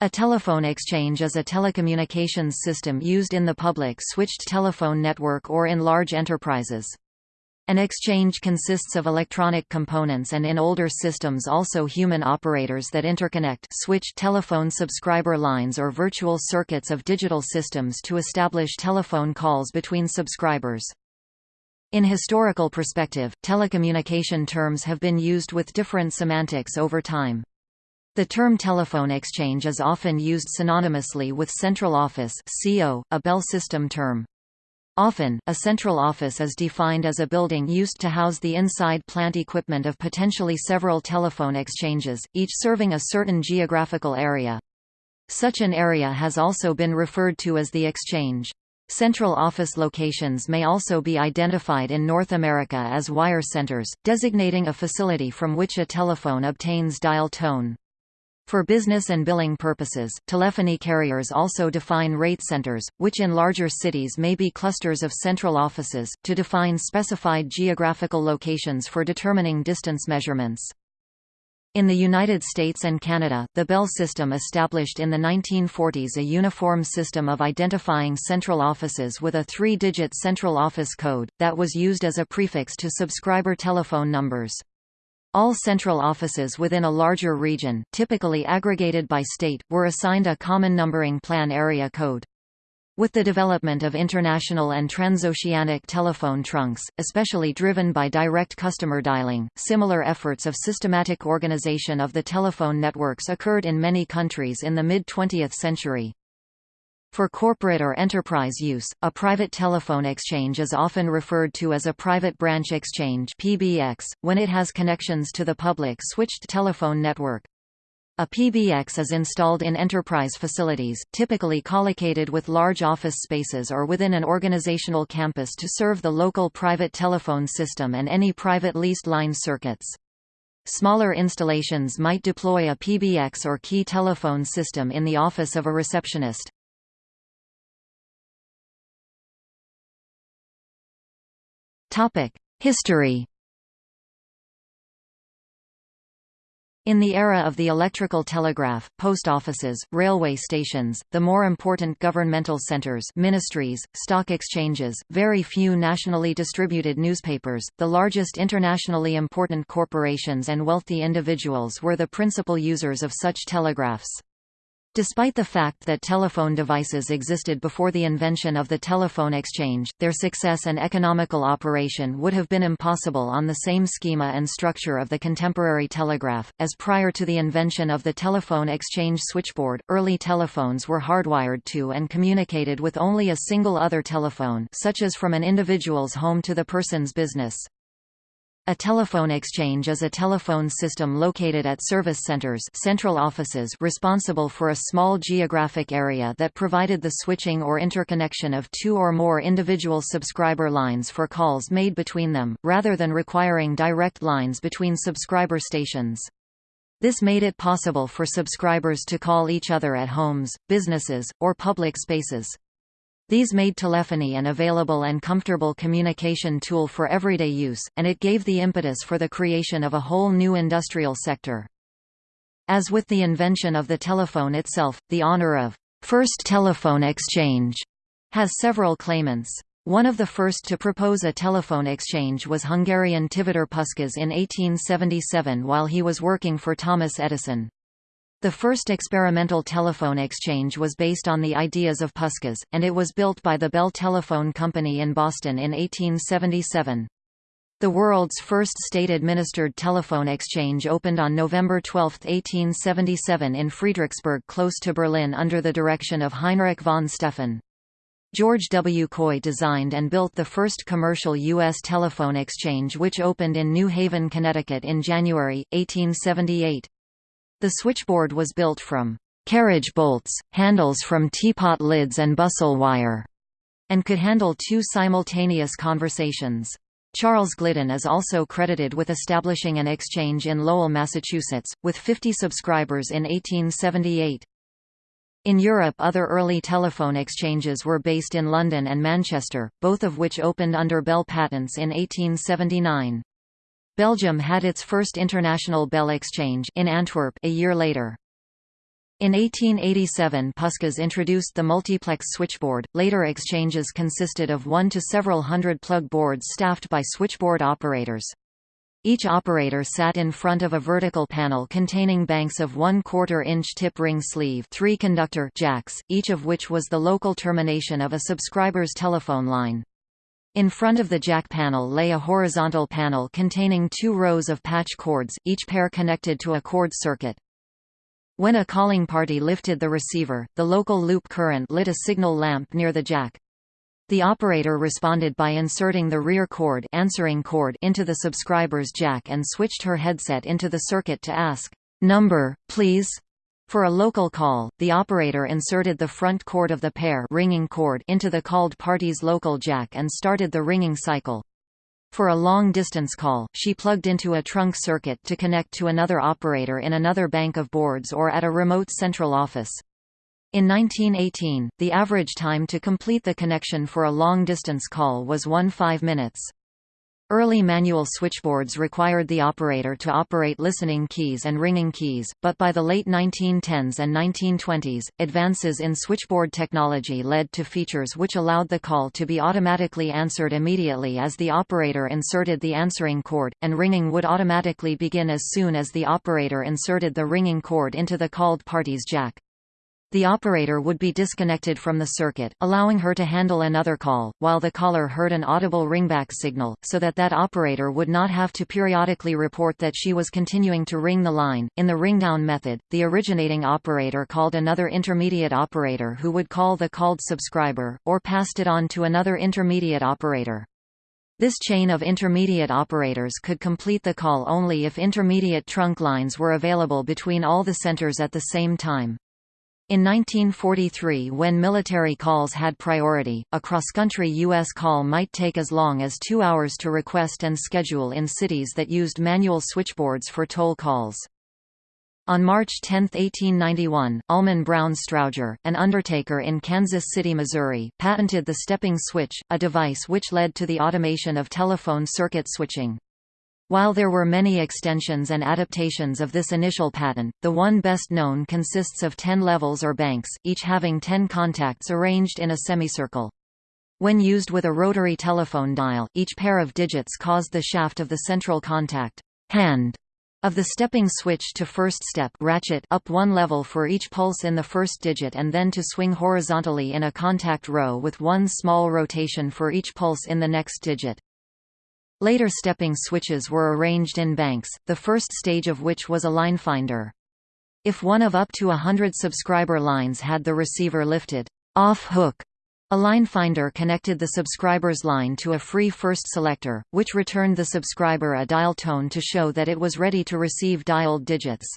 A telephone exchange is a telecommunications system used in the public switched telephone network or in large enterprises. An exchange consists of electronic components and in older systems also human operators that interconnect switch telephone subscriber lines or virtual circuits of digital systems to establish telephone calls between subscribers. In historical perspective, telecommunication terms have been used with different semantics over time. The term telephone exchange is often used synonymously with central office CO, a Bell system term. Often, a central office is defined as a building used to house the inside plant equipment of potentially several telephone exchanges, each serving a certain geographical area. Such an area has also been referred to as the exchange. Central office locations may also be identified in North America as wire centers, designating a facility from which a telephone obtains dial tone. For business and billing purposes, telephony carriers also define rate centers, which in larger cities may be clusters of central offices, to define specified geographical locations for determining distance measurements. In the United States and Canada, the Bell system established in the 1940s a uniform system of identifying central offices with a three-digit central office code, that was used as a prefix to subscriber telephone numbers. All central offices within a larger region, typically aggregated by state, were assigned a common numbering plan area code. With the development of international and transoceanic telephone trunks, especially driven by direct customer dialing, similar efforts of systematic organization of the telephone networks occurred in many countries in the mid-20th century. For corporate or enterprise use, a private telephone exchange is often referred to as a private branch exchange (PBX) when it has connections to the public switched telephone network. A PBX is installed in enterprise facilities, typically collocated with large office spaces or within an organizational campus to serve the local private telephone system and any private leased line circuits. Smaller installations might deploy a PBX or key telephone system in the office of a receptionist. History In the era of the electrical telegraph, post offices, railway stations, the more important governmental centers ministries, stock exchanges, very few nationally distributed newspapers, the largest internationally important corporations and wealthy individuals were the principal users of such telegraphs. Despite the fact that telephone devices existed before the invention of the telephone exchange, their success and economical operation would have been impossible on the same schema and structure of the contemporary telegraph, as prior to the invention of the telephone exchange switchboard, early telephones were hardwired to and communicated with only a single other telephone such as from an individual's home to the person's business. A telephone exchange is a telephone system located at service centers central offices responsible for a small geographic area that provided the switching or interconnection of two or more individual subscriber lines for calls made between them, rather than requiring direct lines between subscriber stations. This made it possible for subscribers to call each other at homes, businesses, or public spaces. These made telephony an available and comfortable communication tool for everyday use, and it gave the impetus for the creation of a whole new industrial sector. As with the invention of the telephone itself, the honor of first telephone exchange has several claimants. One of the first to propose a telephone exchange was Hungarian Tivadar Puskás in 1877 while he was working for Thomas Edison. The first experimental telephone exchange was based on the ideas of Puskás, and it was built by the Bell Telephone Company in Boston in 1877. The world's first state-administered telephone exchange opened on November 12, 1877 in Friedrichsberg close to Berlin under the direction of Heinrich von Stephan. George W. Coy designed and built the first commercial U.S. telephone exchange which opened in New Haven, Connecticut in January, 1878. The switchboard was built from carriage bolts, handles from teapot lids and bustle wire, and could handle two simultaneous conversations. Charles Glidden is also credited with establishing an exchange in Lowell, Massachusetts, with 50 subscribers in 1878. In Europe other early telephone exchanges were based in London and Manchester, both of which opened under Bell patents in 1879. Belgium had its first international Bell exchange in Antwerp a year later. In 1887 Puskas introduced the multiplex switchboard, later exchanges consisted of one to several hundred plug boards staffed by switchboard operators. Each operator sat in front of a vertical panel containing banks of 1 quarter inch tip ring sleeve three conductor jacks, each of which was the local termination of a subscriber's telephone line. In front of the jack panel lay a horizontal panel containing two rows of patch cords, each pair connected to a cord circuit. When a calling party lifted the receiver, the local loop current lit a signal lamp near the jack. The operator responded by inserting the rear cord, answering cord into the subscriber's jack and switched her headset into the circuit to ask, "Number, please." For a local call, the operator inserted the front cord of the pair ringing cord into the called party's local jack and started the ringing cycle. For a long-distance call, she plugged into a trunk circuit to connect to another operator in another bank of boards or at a remote central office. In 1918, the average time to complete the connection for a long-distance call was 1 5 minutes. Early manual switchboards required the operator to operate listening keys and ringing keys, but by the late 1910s and 1920s, advances in switchboard technology led to features which allowed the call to be automatically answered immediately as the operator inserted the answering cord, and ringing would automatically begin as soon as the operator inserted the ringing cord into the called party's jack. The operator would be disconnected from the circuit, allowing her to handle another call, while the caller heard an audible ringback signal, so that that operator would not have to periodically report that she was continuing to ring the line. In the ringdown method, the originating operator called another intermediate operator who would call the called subscriber, or passed it on to another intermediate operator. This chain of intermediate operators could complete the call only if intermediate trunk lines were available between all the centers at the same time. In 1943 when military calls had priority, a cross-country U.S. call might take as long as two hours to request and schedule in cities that used manual switchboards for toll calls. On March 10, 1891, Almon Brown Strowger, an undertaker in Kansas City, Missouri, patented the stepping switch, a device which led to the automation of telephone circuit switching. While there were many extensions and adaptations of this initial patent, the one best known consists of ten levels or banks, each having ten contacts arranged in a semicircle. When used with a rotary telephone dial, each pair of digits caused the shaft of the central contact hand of the stepping switch to first step ratchet up one level for each pulse in the first digit and then to swing horizontally in a contact row with one small rotation for each pulse in the next digit. Later stepping switches were arranged in banks, the first stage of which was a line finder. If one of up to a hundred subscriber lines had the receiver lifted off hook, a line finder connected the subscriber's line to a free first selector, which returned the subscriber a dial tone to show that it was ready to receive dialed digits.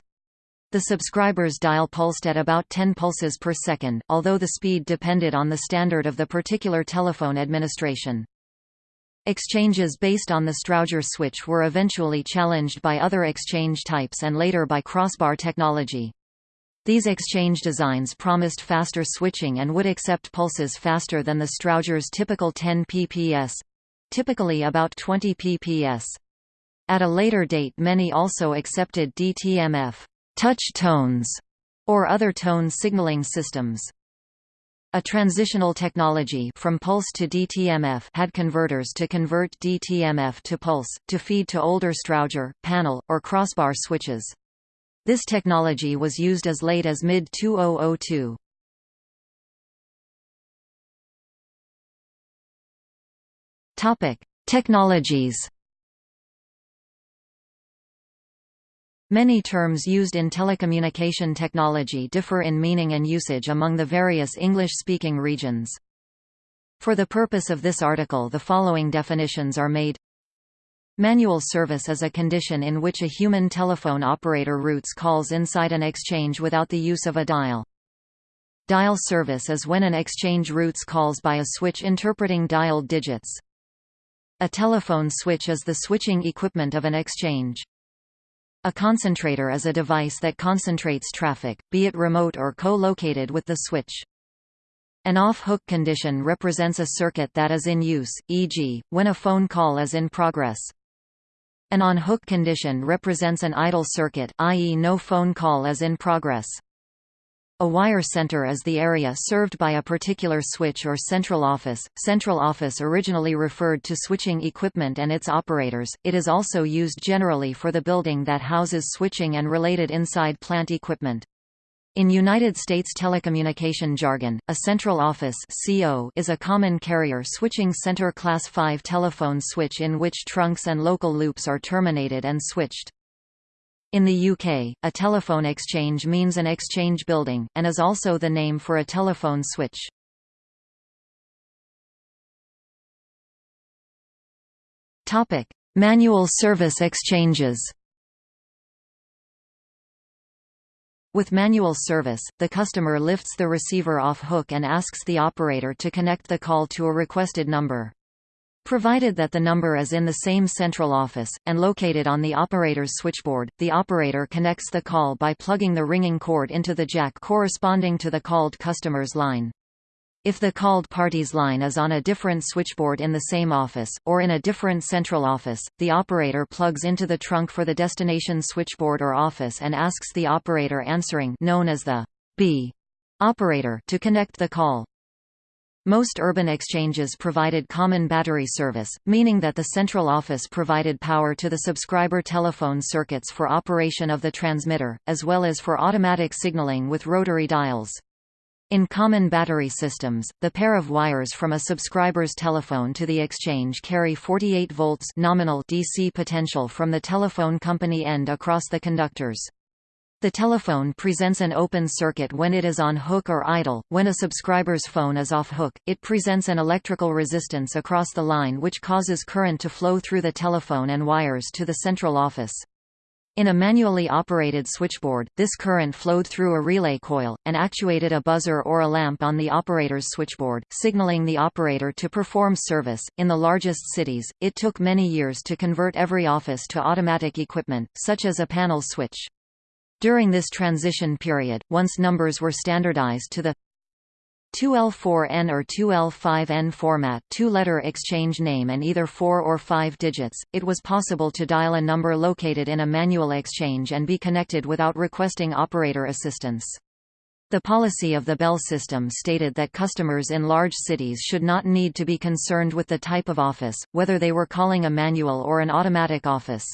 The subscriber's dial pulsed at about 10 pulses per second, although the speed depended on the standard of the particular telephone administration. Exchanges based on the Strowger switch were eventually challenged by other exchange types and later by crossbar technology. These exchange designs promised faster switching and would accept pulses faster than the Strowger's typical 10 pps typically about 20 pps. At a later date many also accepted DTMF touch tones, or other tone signaling systems. A transitional technology from pulse to DTMF had converters to convert DTMF to pulse, to feed to older Strowger, panel, or crossbar switches. This technology was used as late as mid-2002. Technologies Many terms used in telecommunication technology differ in meaning and usage among the various English-speaking regions. For the purpose of this article the following definitions are made Manual service is a condition in which a human telephone operator routes calls inside an exchange without the use of a dial. Dial service is when an exchange routes calls by a switch interpreting dialed digits. A telephone switch is the switching equipment of an exchange. A concentrator is a device that concentrates traffic, be it remote or co-located with the switch. An off-hook condition represents a circuit that is in use, e.g., when a phone call is in progress. An on-hook condition represents an idle circuit, i.e. no phone call is in progress. A wire center is the area served by a particular switch or central office. Central office originally referred to switching equipment and its operators, it is also used generally for the building that houses switching and related inside plant equipment. In United States telecommunication jargon, a central office CO is a common carrier switching center Class 5 telephone switch in which trunks and local loops are terminated and switched. In the UK, a telephone exchange means an exchange building, and is also the name for a telephone switch. Topic: Manual service exchanges With manual service, the customer lifts the receiver off hook and asks the operator to connect the call to a requested number. Provided that the number is in the same central office, and located on the operator's switchboard, the operator connects the call by plugging the ringing cord into the jack corresponding to the called customer's line. If the called party's line is on a different switchboard in the same office, or in a different central office, the operator plugs into the trunk for the destination switchboard or office and asks the operator answering known as the B operator to connect the call. Most urban exchanges provided common battery service, meaning that the central office provided power to the subscriber telephone circuits for operation of the transmitter, as well as for automatic signaling with rotary dials. In common battery systems, the pair of wires from a subscriber's telephone to the exchange carry 48 volts nominal DC potential from the telephone company end across the conductors. The telephone presents an open circuit when it is on hook or idle. When a subscriber's phone is off hook, it presents an electrical resistance across the line which causes current to flow through the telephone and wires to the central office. In a manually operated switchboard, this current flowed through a relay coil, and actuated a buzzer or a lamp on the operator's switchboard, signaling the operator to perform service. In the largest cities, it took many years to convert every office to automatic equipment, such as a panel switch. During this transition period, once numbers were standardized to the 2L4N or 2L5N format two-letter exchange name and either 4 or 5 digits, it was possible to dial a number located in a manual exchange and be connected without requesting operator assistance. The policy of the Bell system stated that customers in large cities should not need to be concerned with the type of office, whether they were calling a manual or an automatic office.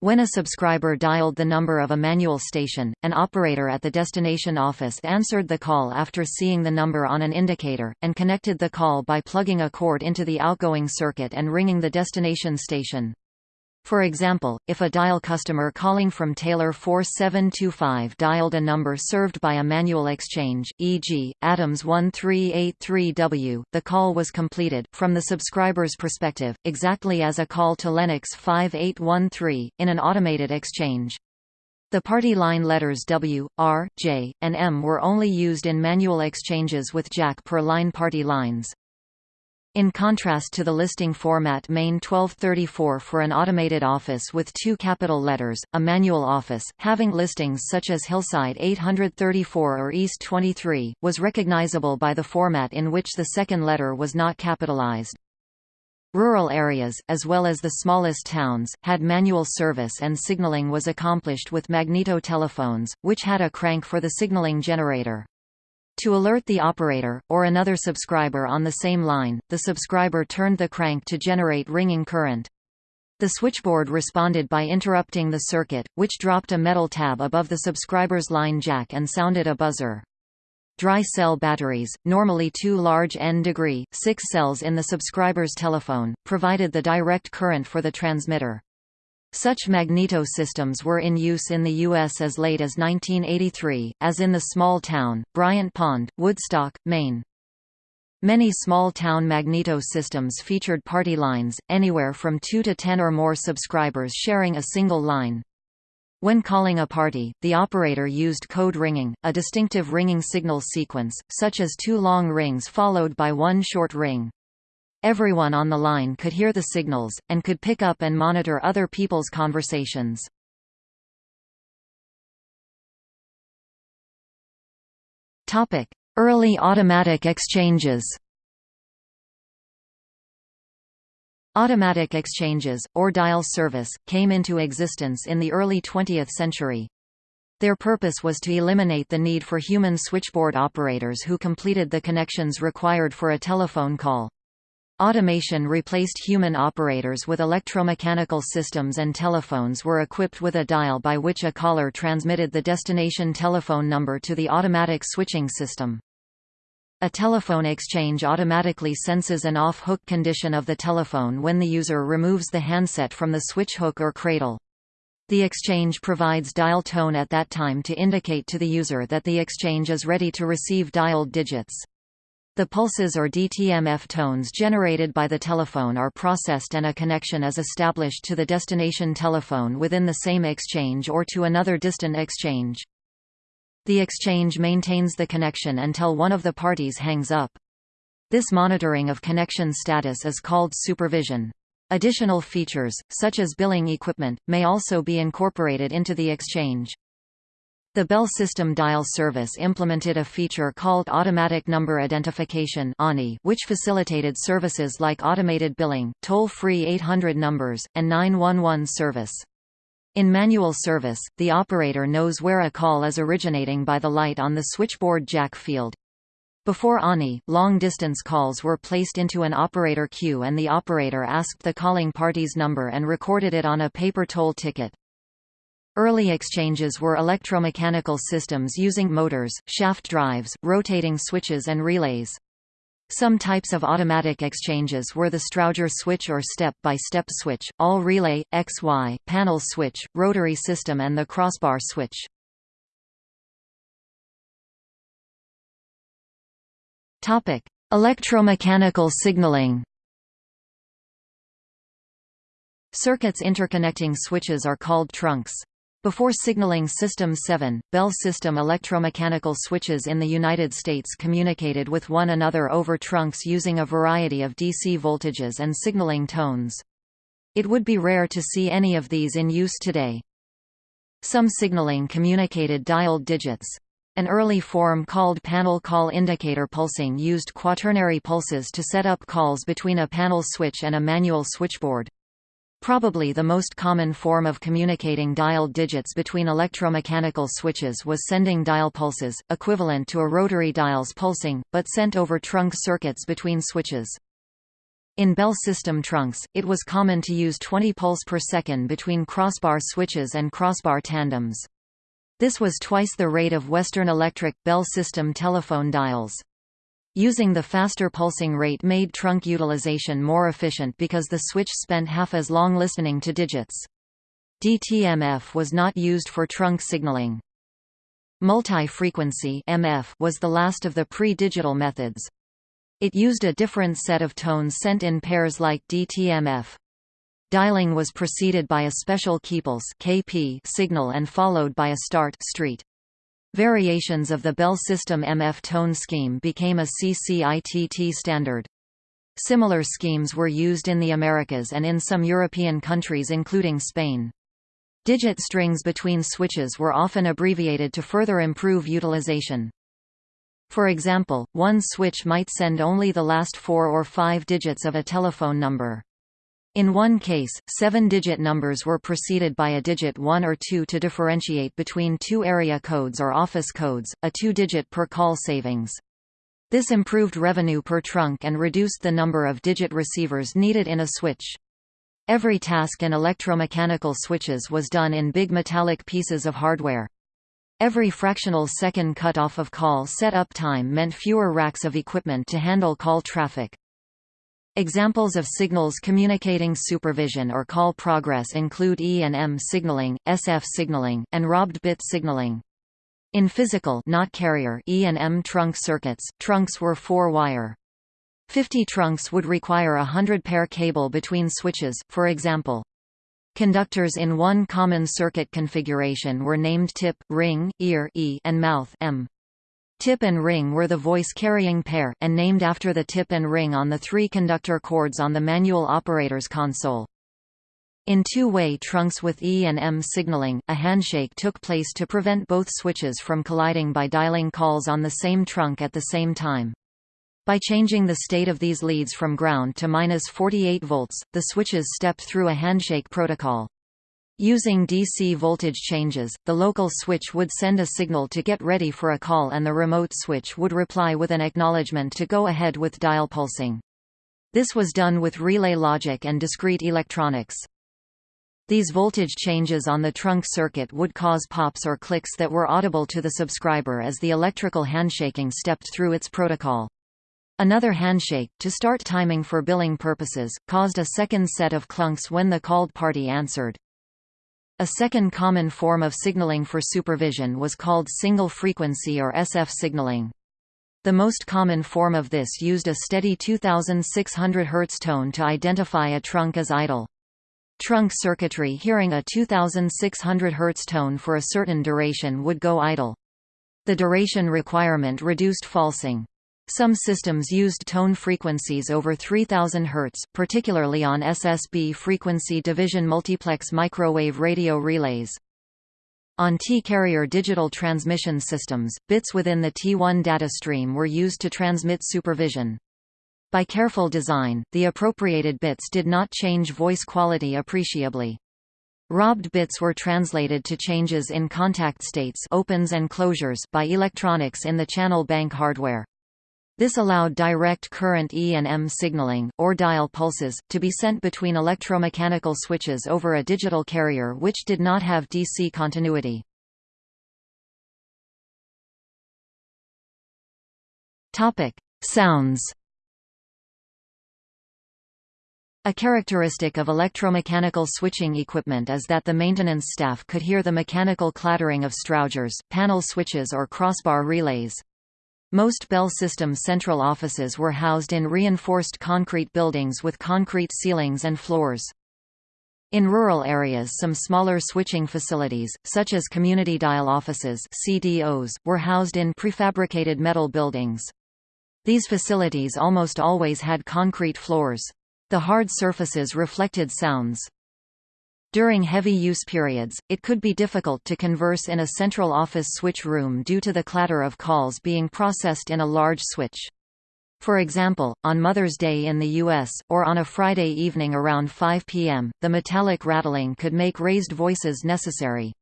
When a subscriber dialed the number of a manual station, an operator at the destination office answered the call after seeing the number on an indicator, and connected the call by plugging a cord into the outgoing circuit and ringing the destination station. For example, if a dial customer calling from Taylor 4725 dialed a number served by a manual exchange, e.g., Adams 1383W, the call was completed, from the subscriber's perspective, exactly as a call to Lennox 5813, in an automated exchange. The party line letters W, R, J, and M were only used in manual exchanges with Jack per line party lines. In contrast to the listing format Main 1234 for an automated office with two capital letters, a manual office, having listings such as Hillside 834 or East 23, was recognizable by the format in which the second letter was not capitalized. Rural areas, as well as the smallest towns, had manual service and signaling was accomplished with magneto telephones, which had a crank for the signaling generator. To alert the operator, or another subscriber on the same line, the subscriber turned the crank to generate ringing current. The switchboard responded by interrupting the circuit, which dropped a metal tab above the subscriber's line jack and sounded a buzzer. Dry cell batteries, normally two large N-degree, six cells in the subscriber's telephone, provided the direct current for the transmitter. Such magneto systems were in use in the U.S. as late as 1983, as in the small town, Bryant Pond, Woodstock, Maine. Many small-town magneto systems featured party lines, anywhere from 2 to 10 or more subscribers sharing a single line. When calling a party, the operator used code ringing, a distinctive ringing signal sequence, such as two long rings followed by one short ring. Everyone on the line could hear the signals, and could pick up and monitor other people's conversations. Early automatic exchanges Automatic exchanges, or dial service, came into existence in the early 20th century. Their purpose was to eliminate the need for human switchboard operators who completed the connections required for a telephone call. Automation replaced human operators with electromechanical systems and telephones were equipped with a dial by which a caller transmitted the destination telephone number to the automatic switching system. A telephone exchange automatically senses an off-hook condition of the telephone when the user removes the handset from the switch hook or cradle. The exchange provides dial tone at that time to indicate to the user that the exchange is ready to receive dialed digits. The pulses or DTMF tones generated by the telephone are processed and a connection is established to the destination telephone within the same exchange or to another distant exchange. The exchange maintains the connection until one of the parties hangs up. This monitoring of connection status is called supervision. Additional features, such as billing equipment, may also be incorporated into the exchange. The Bell System Dial Service implemented a feature called Automatic Number Identification which facilitated services like automated billing, toll-free 800 numbers, and 911 service. In manual service, the operator knows where a call is originating by the light on the switchboard jack field. Before ANI, long-distance calls were placed into an operator queue and the operator asked the calling party's number and recorded it on a paper toll ticket. Early exchanges were electromechanical systems using motors, shaft drives, rotating switches and relays. Some types of automatic exchanges were the Strowger switch or step-by-step -step switch, all-relay, XY, panel switch, rotary system and the crossbar switch. Electromechanical signaling Circuits interconnecting switches are called trunks. Before signaling System 7, Bell System electromechanical switches in the United States communicated with one another over trunks using a variety of DC voltages and signaling tones. It would be rare to see any of these in use today. Some signaling communicated dialed digits. An early form called panel call indicator pulsing used quaternary pulses to set up calls between a panel switch and a manual switchboard. Probably the most common form of communicating dialed digits between electromechanical switches was sending dial pulses, equivalent to a rotary dial's pulsing, but sent over trunk circuits between switches. In Bell system trunks, it was common to use 20 pulse per second between crossbar switches and crossbar tandems. This was twice the rate of Western Electric Bell system telephone dials. Using the faster pulsing rate made trunk utilization more efficient because the switch spent half as long listening to digits. DTMF was not used for trunk signaling. Multi-frequency was the last of the pre-digital methods. It used a different set of tones sent in pairs like DTMF. Dialing was preceded by a special keypulse KP signal and followed by a start street. Variations of the Bell system MF tone scheme became a CCITT standard. Similar schemes were used in the Americas and in some European countries including Spain. Digit strings between switches were often abbreviated to further improve utilization. For example, one switch might send only the last four or five digits of a telephone number. In one case, seven-digit numbers were preceded by a digit 1 or 2 to differentiate between two area codes or office codes, a two-digit per call savings. This improved revenue per trunk and reduced the number of digit receivers needed in a switch. Every task in electromechanical switches was done in big metallic pieces of hardware. Every fractional second cut-off of call set-up time meant fewer racks of equipment to handle call traffic. Examples of signals communicating supervision or call progress include E and M signaling, SF signaling, and robbed bit signaling. In physical not carrier E and M trunk circuits, trunks were four-wire. 50 trunks would require a 100-pair cable between switches, for example. Conductors in one common circuit configuration were named tip, ring, ear e, and mouth M. Tip and ring were the voice-carrying pair, and named after the tip and ring on the three conductor cords on the manual operator's console. In two-way trunks with E and M signaling, a handshake took place to prevent both switches from colliding by dialing calls on the same trunk at the same time. By changing the state of these leads from ground to minus 48 volts, the switches stepped through a handshake protocol. Using DC voltage changes, the local switch would send a signal to get ready for a call and the remote switch would reply with an acknowledgement to go ahead with dial pulsing. This was done with relay logic and discrete electronics. These voltage changes on the trunk circuit would cause pops or clicks that were audible to the subscriber as the electrical handshaking stepped through its protocol. Another handshake, to start timing for billing purposes, caused a second set of clunks when the called party answered. A second common form of signaling for supervision was called single frequency or SF signaling. The most common form of this used a steady 2600 Hz tone to identify a trunk as idle. Trunk circuitry hearing a 2600 Hz tone for a certain duration would go idle. The duration requirement reduced falsing. Some systems used tone frequencies over 3000 Hz, particularly on SSB frequency division multiplex microwave radio relays. On T-carrier digital transmission systems, bits within the T1 data stream were used to transmit supervision. By careful design, the appropriated bits did not change voice quality appreciably. Robbed bits were translated to changes in contact states opens and closures by electronics in the channel bank hardware. This allowed direct current E and M signaling, or dial pulses, to be sent between electromechanical switches over a digital carrier which did not have DC continuity. Sounds A characteristic of electromechanical switching equipment is that the maintenance staff could hear the mechanical clattering of Strowgers, panel switches or crossbar relays. Most Bell System central offices were housed in reinforced concrete buildings with concrete ceilings and floors. In rural areas some smaller switching facilities, such as community dial offices CDOs, were housed in prefabricated metal buildings. These facilities almost always had concrete floors. The hard surfaces reflected sounds. During heavy use periods, it could be difficult to converse in a central office switch room due to the clatter of calls being processed in a large switch. For example, on Mother's Day in the U.S., or on a Friday evening around 5 p.m., the metallic rattling could make raised voices necessary.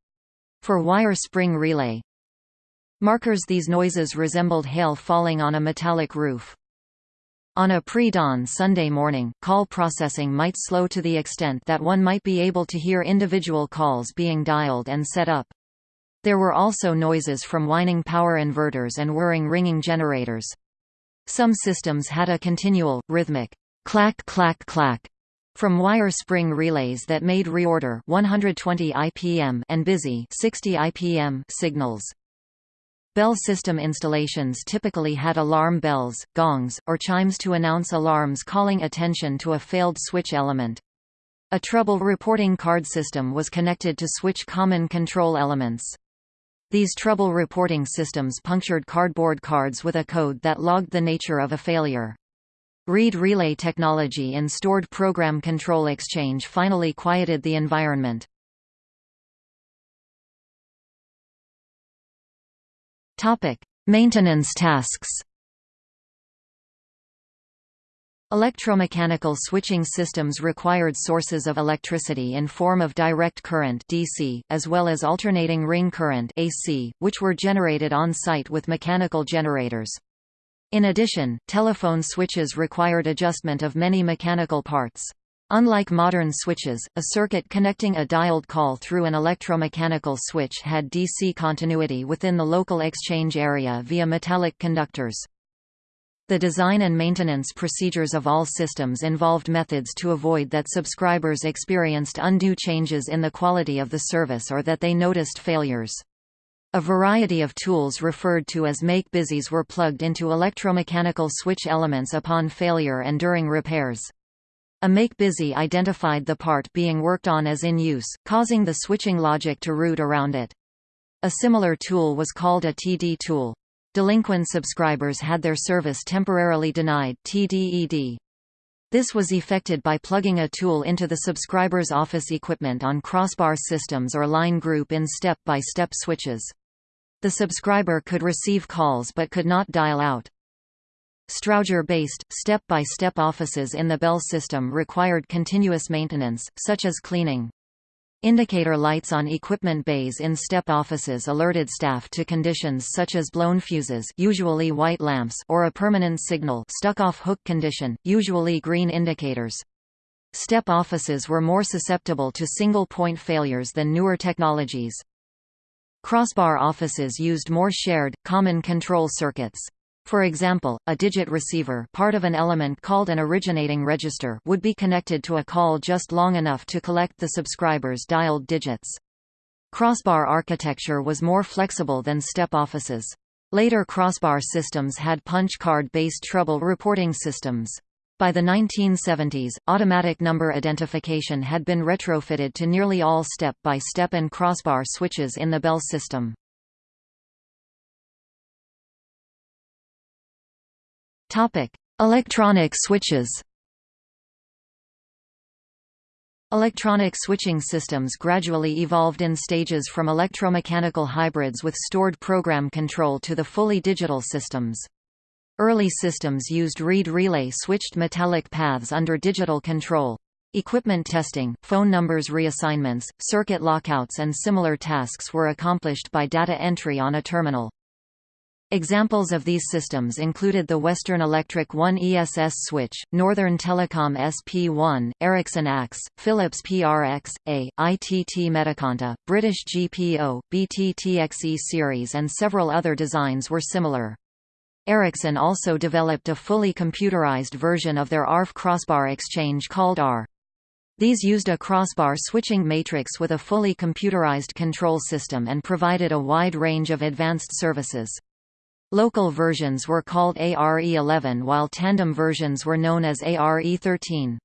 For wire spring relay markers these noises resembled hail falling on a metallic roof. On a pre-dawn Sunday morning, call processing might slow to the extent that one might be able to hear individual calls being dialed and set up. There were also noises from whining power inverters and whirring ringing generators. Some systems had a continual, rhythmic, clack clack clack from wire spring relays that made reorder 120 IPM and busy 60 IPM signals. Bell system installations typically had alarm bells, gongs, or chimes to announce alarms calling attention to a failed switch element. A trouble reporting card system was connected to switch common control elements. These trouble reporting systems punctured cardboard cards with a code that logged the nature of a failure. Reed relay technology in stored program control exchange finally quieted the environment. Topic: Maintenance tasks. Electromechanical switching systems required sources of electricity in form of direct current DC, as well as alternating ring current AC, which were generated on-site with mechanical generators. In addition, telephone switches required adjustment of many mechanical parts. Unlike modern switches, a circuit connecting a dialed call through an electromechanical switch had DC continuity within the local exchange area via metallic conductors. The design and maintenance procedures of all systems involved methods to avoid that subscribers experienced undue changes in the quality of the service or that they noticed failures. A variety of tools referred to as make-busies were plugged into electromechanical switch elements upon failure and during repairs. A make-busy identified the part being worked on as in use, causing the switching logic to route around it. A similar tool was called a TD tool. Delinquent subscribers had their service temporarily denied TDED. This was effected by plugging a tool into the subscriber's office equipment on crossbar systems or line group in step-by-step -step switches. The subscriber could receive calls but could not dial out. Strowger-based, step-by-step offices in the Bell system required continuous maintenance, such as cleaning. Indicator lights on equipment bays in STEP offices alerted staff to conditions such as blown fuses usually white lamps or a permanent signal stuck-off hook condition, usually green indicators. STEP offices were more susceptible to single-point failures than newer technologies. Crossbar offices used more shared, common control circuits. For example, a digit receiver part of an element called an originating register would be connected to a call just long enough to collect the subscriber's dialed digits. Crossbar architecture was more flexible than step offices. Later crossbar systems had punch card-based trouble reporting systems. By the 1970s, automatic number identification had been retrofitted to nearly all step-by-step -step and crossbar switches in the Bell system. Electronic switches. Electronic switching systems gradually evolved in stages from electromechanical hybrids with stored program control to the fully digital systems. Early systems used reed relay switched metallic paths under digital control. Equipment testing, phone numbers reassignments, circuit lockouts and similar tasks were accomplished by data entry on a terminal. Examples of these systems included the Western Electric 1 ESS switch, Northern Telecom SP1, Ericsson AX, Philips PRX, A, ITT Metaconta, British GPO, BTTXE series and several other designs were similar. Ericsson also developed a fully computerized version of their ARF crossbar exchange called AR. These used a crossbar switching matrix with a fully computerized control system and provided a wide range of advanced services. Local versions were called ARE11 while tandem versions were known as ARE13.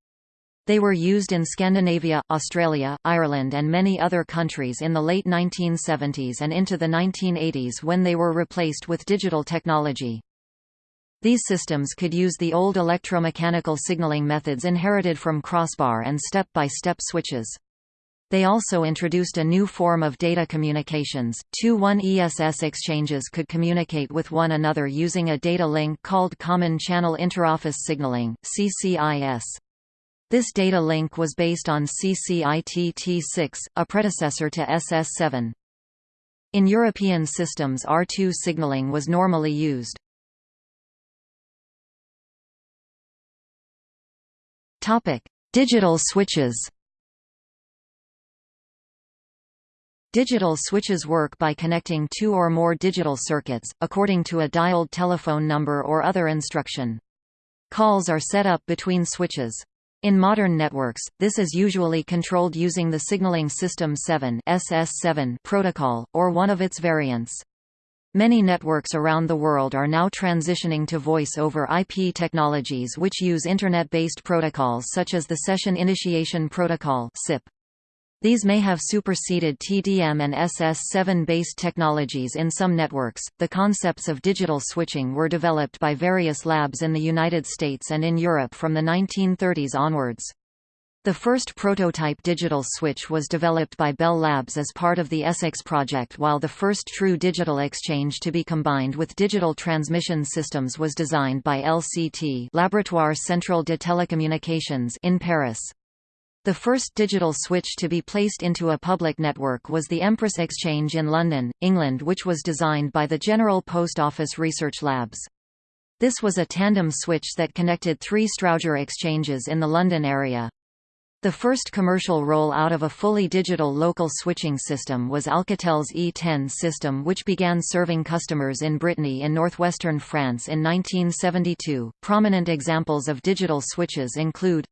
They were used in Scandinavia, Australia, Ireland and many other countries in the late 1970s and into the 1980s when they were replaced with digital technology. These systems could use the old electromechanical signaling methods inherited from crossbar and step-by-step -step switches. They also introduced a new form of data communications. Two 1ESS exchanges could communicate with one another using a data link called Common Channel Interoffice Signaling (CCIS). This data link was based on CCITT6, a predecessor to SS7. In European systems R2 signaling was normally used. Digital switches. Digital switches work by connecting two or more digital circuits, according to a dialed telephone number or other instruction. Calls are set up between switches. In modern networks, this is usually controlled using the Signaling System 7 SS7 protocol, or one of its variants. Many networks around the world are now transitioning to Voice over IP technologies which use Internet-based protocols such as the Session Initiation Protocol SIP. These may have superseded TDM and SS7 based technologies in some networks. The concepts of digital switching were developed by various labs in the United States and in Europe from the 1930s onwards. The first prototype digital switch was developed by Bell Labs as part of the Essex project while the first true digital exchange to be combined with digital transmission systems was designed by LCT Laboratoire Central de Télécommunications in Paris. The first digital switch to be placed into a public network was the Empress Exchange in London, England which was designed by the General Post Office Research Labs. This was a tandem switch that connected three Strowger exchanges in the London area. The first commercial roll-out of a fully digital local switching system was Alcatel's E10 system which began serving customers in Brittany in northwestern France in 1972. Prominent examples of digital switches include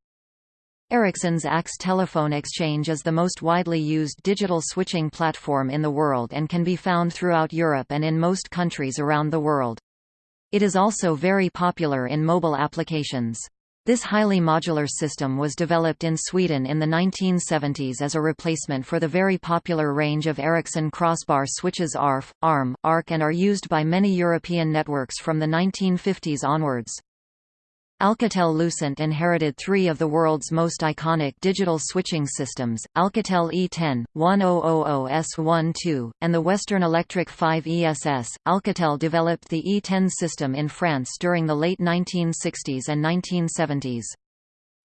Ericsson's AX telephone exchange is the most widely used digital switching platform in the world and can be found throughout Europe and in most countries around the world. It is also very popular in mobile applications. This highly modular system was developed in Sweden in the 1970s as a replacement for the very popular range of Ericsson crossbar switches ARF, ARM, ARK and are used by many European networks from the 1950s onwards. Alcatel-Lucent inherited three of the world's most iconic digital switching systems, Alcatel E10, 1000S12, and the Western Electric 5 ESS. Alcatel developed the E10 system in France during the late 1960s and 1970s.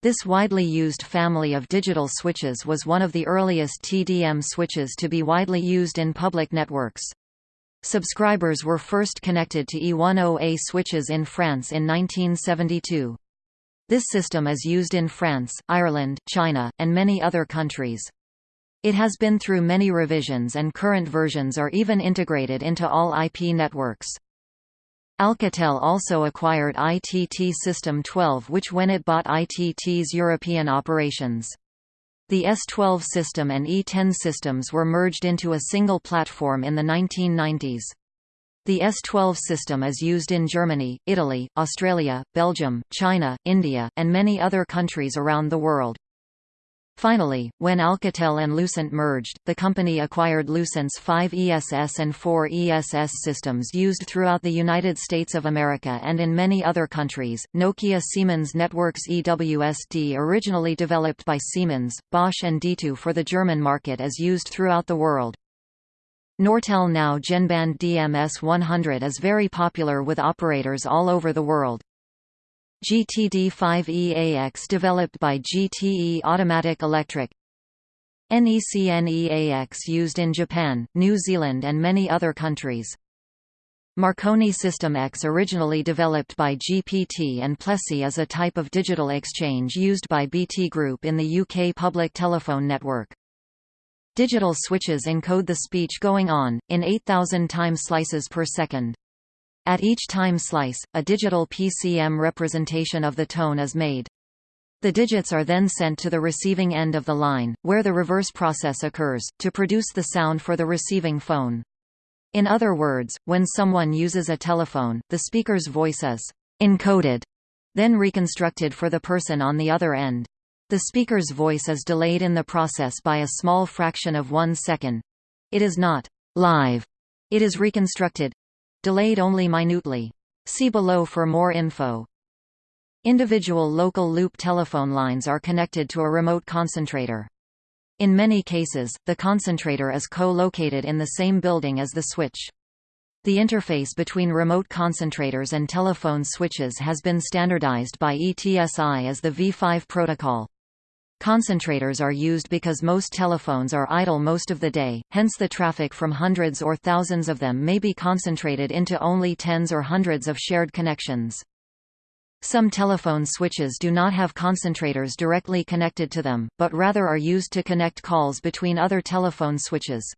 This widely used family of digital switches was one of the earliest TDM switches to be widely used in public networks. Subscribers were first connected to E10A switches in France in 1972. This system is used in France, Ireland, China, and many other countries. It has been through many revisions and current versions are even integrated into all IP networks. Alcatel also acquired ITT System 12 which when it bought ITT's European operations. The S12 system and E10 systems were merged into a single platform in the 1990s. The S12 system is used in Germany, Italy, Australia, Belgium, China, India, and many other countries around the world. Finally, when Alcatel and Lucent merged, the company acquired Lucent's 5 ESS and 4 ESS systems used throughout the United States of America and in many other countries. Nokia Siemens Networks EWSD originally developed by Siemens, Bosch and D2 for the German market is used throughout the world. Nortel now Genband DMS 100 is very popular with operators all over the world. GTD5EAX developed by GTE Automatic Electric NECNEAX used in Japan, New Zealand and many other countries. Marconi System X originally developed by GPT and Plessey is a type of digital exchange used by BT Group in the UK public telephone network. Digital switches encode the speech going on, in 8,000 time slices per second. At each time slice, a digital PCM representation of the tone is made. The digits are then sent to the receiving end of the line, where the reverse process occurs, to produce the sound for the receiving phone. In other words, when someone uses a telephone, the speaker's voice is encoded, then reconstructed for the person on the other end. The speaker's voice is delayed in the process by a small fraction of one second. It is not live. It is reconstructed, Delayed only minutely. See below for more info. Individual local loop telephone lines are connected to a remote concentrator. In many cases, the concentrator is co-located in the same building as the switch. The interface between remote concentrators and telephone switches has been standardized by ETSI as the V5 protocol. Concentrators are used because most telephones are idle most of the day, hence the traffic from hundreds or thousands of them may be concentrated into only tens or hundreds of shared connections. Some telephone switches do not have concentrators directly connected to them, but rather are used to connect calls between other telephone switches.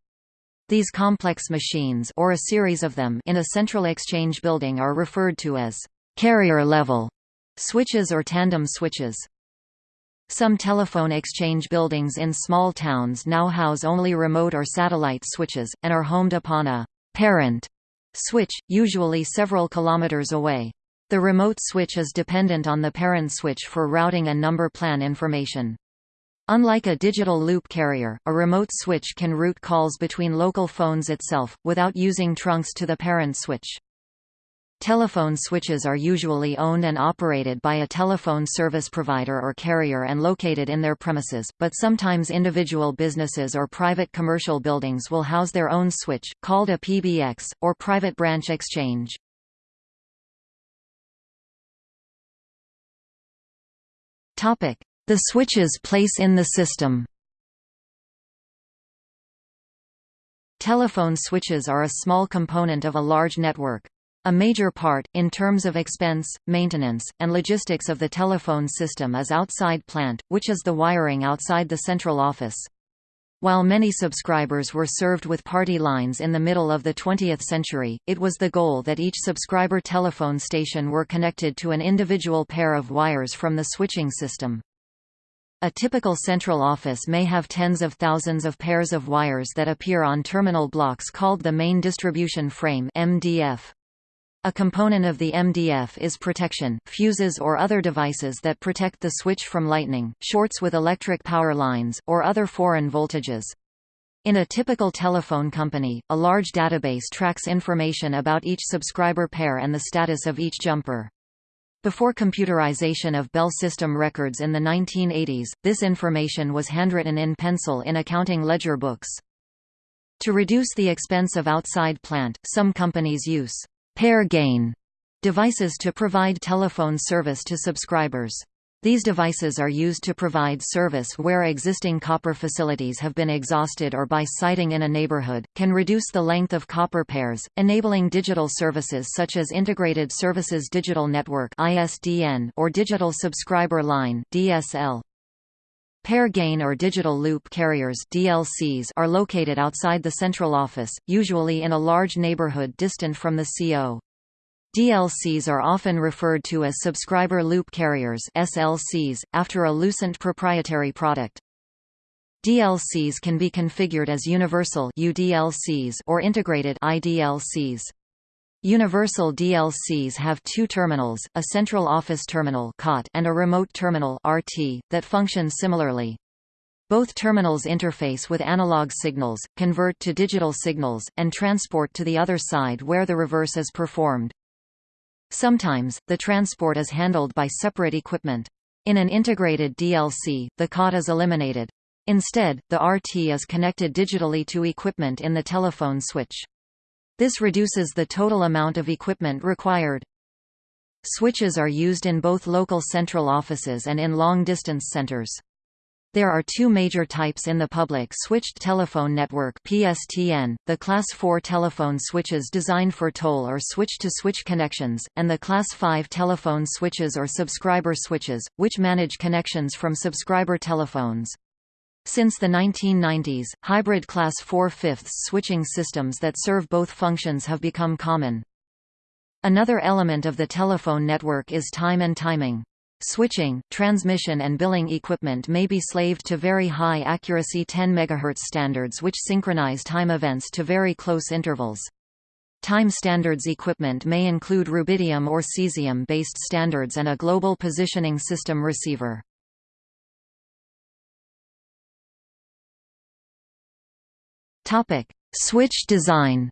These complex machines or a series of them in a central exchange building are referred to as carrier-level switches or tandem switches. Some telephone exchange buildings in small towns now house only remote or satellite switches, and are homed upon a «parent» switch, usually several kilometers away. The remote switch is dependent on the parent switch for routing and number plan information. Unlike a digital loop carrier, a remote switch can route calls between local phones itself, without using trunks to the parent switch. Telephone switches are usually owned and operated by a telephone service provider or carrier and located in their premises, but sometimes individual businesses or private commercial buildings will house their own switch, called a PBX, or private branch exchange. The switch's place in the system Telephone switches are a small component of a large network. A major part, in terms of expense, maintenance, and logistics of the telephone system is outside plant, which is the wiring outside the central office. While many subscribers were served with party lines in the middle of the 20th century, it was the goal that each subscriber telephone station were connected to an individual pair of wires from the switching system. A typical central office may have tens of thousands of pairs of wires that appear on terminal blocks called the main distribution frame MDF. A component of the MDF is protection, fuses or other devices that protect the switch from lightning, shorts with electric power lines, or other foreign voltages. In a typical telephone company, a large database tracks information about each subscriber pair and the status of each jumper. Before computerization of Bell system records in the 1980s, this information was handwritten in pencil in accounting ledger books. To reduce the expense of outside plant, some companies use pair gain devices to provide telephone service to subscribers. These devices are used to provide service where existing copper facilities have been exhausted or by siting in a neighborhood, can reduce the length of copper pairs, enabling digital services such as Integrated Services Digital Network or Digital Subscriber Line DSL. Pair gain or digital loop carriers DLCs are located outside the central office, usually in a large neighborhood distant from the CO. DLCs are often referred to as subscriber loop carriers SLCs, after a Lucent proprietary product. DLCs can be configured as universal UDLCs or integrated IDLCs. Universal DLCs have two terminals, a central office terminal and a remote terminal that function similarly. Both terminals interface with analog signals, convert to digital signals, and transport to the other side where the reverse is performed. Sometimes, the transport is handled by separate equipment. In an integrated DLC, the COT is eliminated. Instead, the RT is connected digitally to equipment in the telephone switch. This reduces the total amount of equipment required. Switches are used in both local central offices and in long-distance centers. There are two major types in the public switched telephone network PSTN, the Class 4 telephone switches designed for toll or switch-to-switch -switch connections, and the Class 5 telephone switches or subscriber switches, which manage connections from subscriber telephones. Since the 1990s, hybrid Class 4 fifths switching systems that serve both functions have become common. Another element of the telephone network is time and timing. Switching, transmission and billing equipment may be slaved to very high accuracy 10 MHz standards which synchronize time events to very close intervals. Time standards equipment may include rubidium or cesium-based standards and a global positioning system receiver. Switch design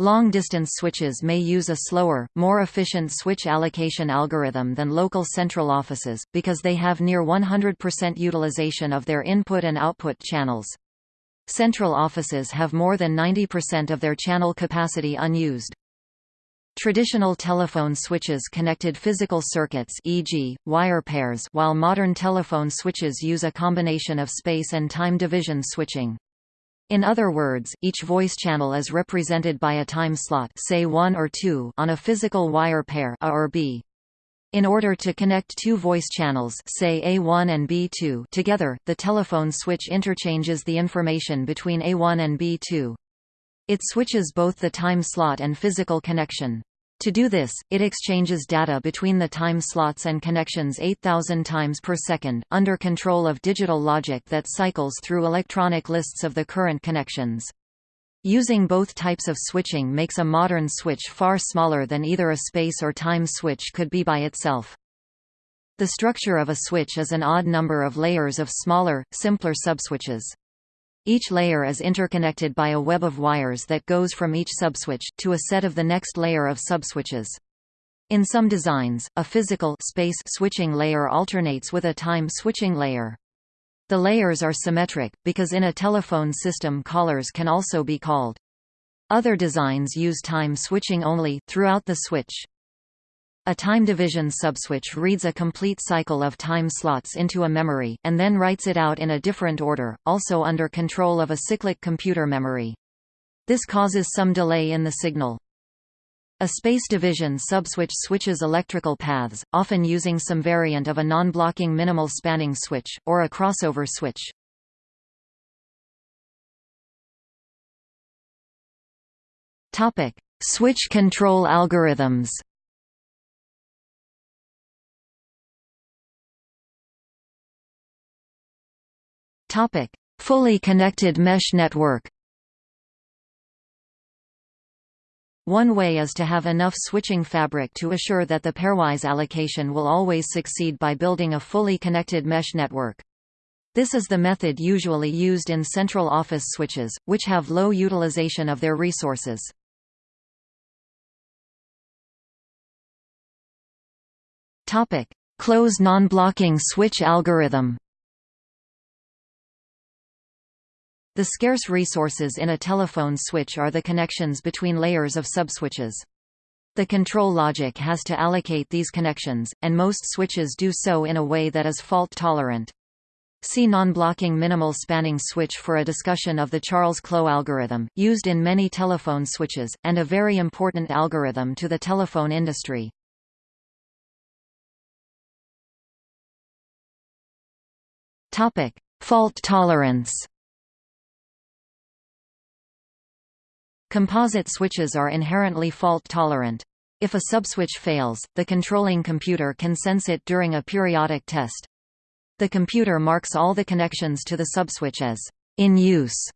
Long-distance switches may use a slower, more efficient switch allocation algorithm than local central offices, because they have near 100% utilization of their input and output channels. Central offices have more than 90% of their channel capacity unused. Traditional telephone switches connected physical circuits e.g., wire pairs while modern telephone switches use a combination of space and time division switching. In other words, each voice channel is represented by a time slot say 1 or 2 on a physical wire pair A or B. In order to connect two voice channels say A1 and B2 together, the telephone switch interchanges the information between A1 and B2. It switches both the time slot and physical connection. To do this, it exchanges data between the time slots and connections 8,000 times per second, under control of digital logic that cycles through electronic lists of the current connections. Using both types of switching makes a modern switch far smaller than either a space or time switch could be by itself. The structure of a switch is an odd number of layers of smaller, simpler subswitches. Each layer is interconnected by a web of wires that goes from each subswitch to a set of the next layer of subswitches. In some designs, a physical space switching layer alternates with a time switching layer. The layers are symmetric, because in a telephone system callers can also be called. Other designs use time switching only, throughout the switch. A time division subswitch reads a complete cycle of time slots into a memory, and then writes it out in a different order, also under control of a cyclic computer memory. This causes some delay in the signal. A space division subswitch switches electrical paths, often using some variant of a non-blocking minimal spanning switch, or a crossover switch. Switch control algorithms Topic: Fully connected mesh network. One way is to have enough switching fabric to assure that the pairwise allocation will always succeed by building a fully connected mesh network. This is the method usually used in central office switches, which have low utilization of their resources. Clos non-blocking switch algorithm The scarce resources in a telephone switch are the connections between layers of subswitches. The control logic has to allocate these connections, and most switches do so in a way that is fault-tolerant. See non-blocking minimal spanning switch for a discussion of the Charles-Clos algorithm, used in many telephone switches, and a very important algorithm to the telephone industry. Fault tolerance Composite switches are inherently fault-tolerant. If a subswitch fails, the controlling computer can sense it during a periodic test. The computer marks all the connections to the subswitch as in use.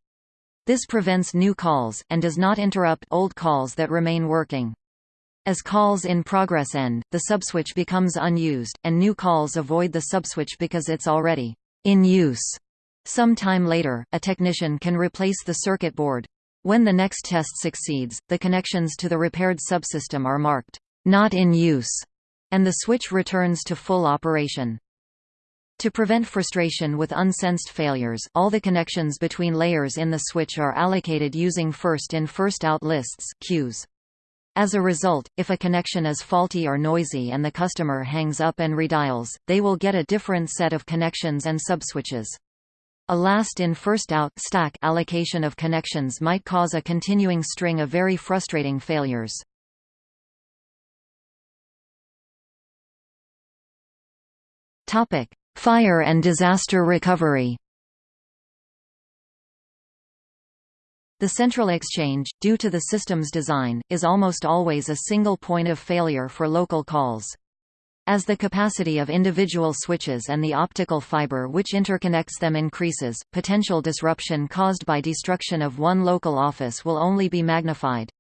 This prevents new calls, and does not interrupt old calls that remain working. As calls in progress end, the subswitch becomes unused, and new calls avoid the subswitch because it's already in use. Some time later, a technician can replace the circuit board. When the next test succeeds, the connections to the repaired subsystem are marked, not in use, and the switch returns to full operation. To prevent frustration with unsensed failures, all the connections between layers in the switch are allocated using first-in first-out lists queues. As a result, if a connection is faulty or noisy and the customer hangs up and redials, they will get a different set of connections and subswitches. A last-in first-out stack allocation of connections might cause a continuing string of very frustrating failures. Topic: Fire and disaster recovery. The central exchange, due to the system's design, is almost always a single point of failure for local calls. As the capacity of individual switches and the optical fiber which interconnects them increases, potential disruption caused by destruction of one local office will only be magnified.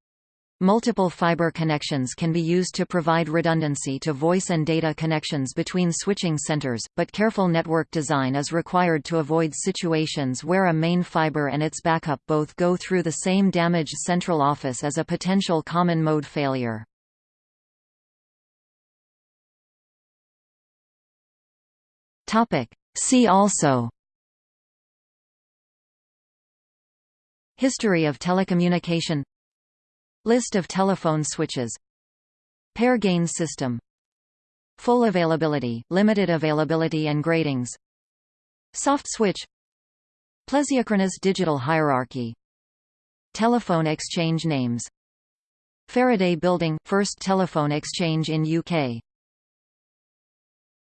Multiple fiber connections can be used to provide redundancy to voice and data connections between switching centers, but careful network design is required to avoid situations where a main fiber and its backup both go through the same damaged central office as a potential common mode failure. Topic. See also History of telecommunication List of telephone switches Pair gain system Full availability, limited availability and gradings Soft switch Plesiochronous digital hierarchy Telephone exchange names Faraday Building – first telephone exchange in UK